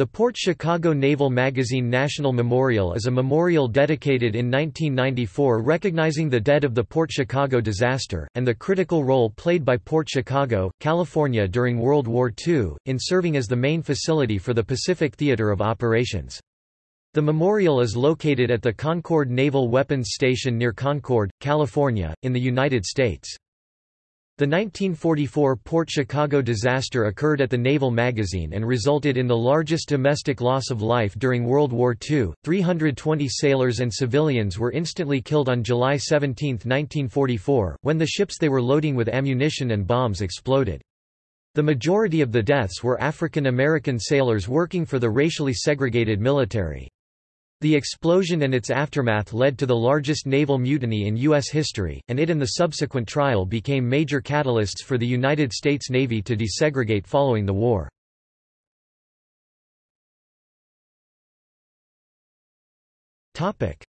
The Port Chicago Naval Magazine National Memorial is a memorial dedicated in 1994 recognizing the dead of the Port Chicago disaster, and the critical role played by Port Chicago, California during World War II, in serving as the main facility for the Pacific Theater of Operations. The memorial is located at the Concord Naval Weapons Station near Concord, California, in the United States. The 1944 Port Chicago disaster occurred at the Naval Magazine and resulted in the largest domestic loss of life during World War II. 320 sailors and civilians were instantly killed on July 17, 1944, when the ships they were loading with ammunition and bombs exploded. The majority of the deaths were African American sailors working for the racially segregated military. The explosion and its aftermath led to the largest naval mutiny in U.S. history, and it and the subsequent trial became major catalysts for the United States Navy to desegregate following the war.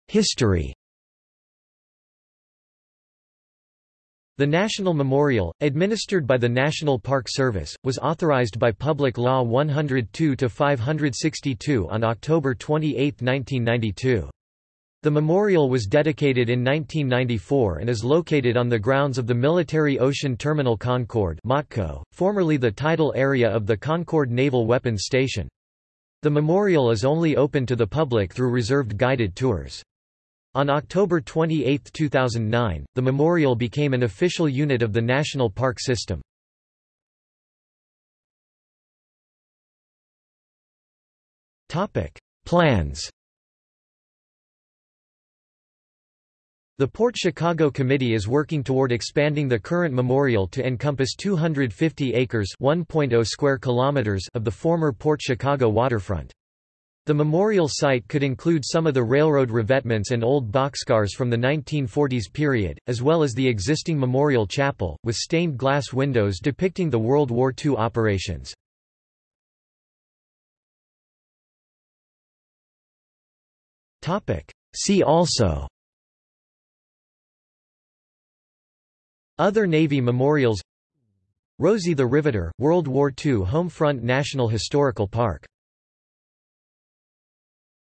History The National Memorial, administered by the National Park Service, was authorized by Public Law 102-562 on October 28, 1992. The memorial was dedicated in 1994 and is located on the grounds of the Military Ocean Terminal Concord formerly the tidal area of the Concord Naval Weapons Station. The memorial is only open to the public through reserved guided tours. On October 28, 2009, the memorial became an official unit of the National Park System. Plans The Port Chicago Committee is working toward expanding the current memorial to encompass 250 acres (1.0 square kilometers) of the former Port Chicago waterfront. The memorial site could include some of the railroad revetments and old boxcars from the 1940s period, as well as the existing memorial chapel, with stained glass windows depicting the World War II operations. See also Other Navy memorials Rosie the Riveter, World War II Home Front National Historical Park